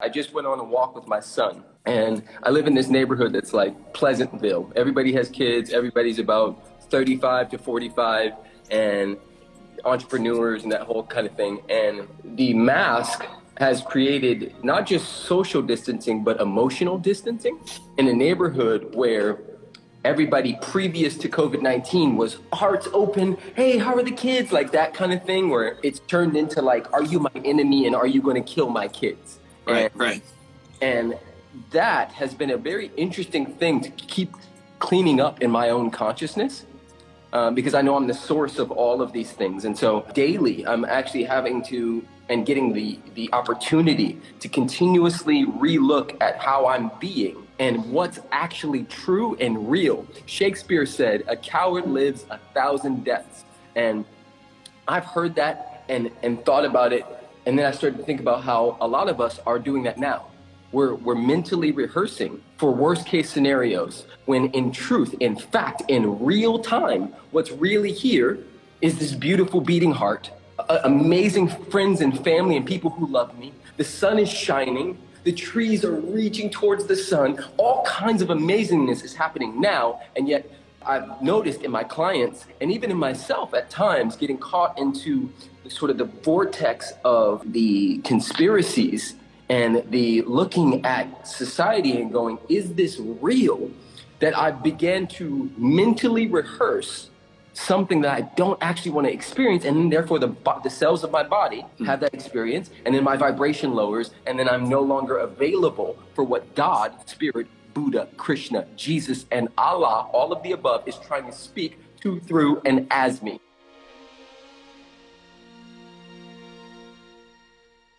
I just went on a walk with my son, and I live in this neighborhood that's like Pleasantville. Everybody has kids, everybody's about 35 to 45, and entrepreneurs and that whole kind of thing. And the mask has created not just social distancing, but emotional distancing in a neighborhood where everybody previous to COVID-19 was hearts open. Hey, how are the kids? Like that kind of thing where it's turned into like, are you my enemy and are you going to kill my kids? Right, and, right. And that has been a very interesting thing to keep cleaning up in my own consciousness. Um, because I know I'm the source of all of these things. And so daily, I'm actually having to and getting the, the opportunity to continuously relook at how I'm being and what's actually true and real. Shakespeare said, a coward lives a thousand deaths. And I've heard that and, and thought about it and then I started to think about how a lot of us are doing that now. We're, we're mentally rehearsing for worst case scenarios when in truth, in fact, in real time, what's really here is this beautiful beating heart, amazing friends and family and people who love me. The sun is shining. The trees are reaching towards the sun. All kinds of amazingness is happening now. And yet I've noticed in my clients and even in myself at times getting caught into sort of the vortex of the conspiracies and the looking at society and going, is this real? That I began to mentally rehearse something that I don't actually want to experience, and then therefore the, the cells of my body hmm. have that experience, and then my vibration lowers, and then I'm no longer available for what God, Spirit, Buddha, Krishna, Jesus, and Allah, all of the above, is trying to speak to, through, and as me.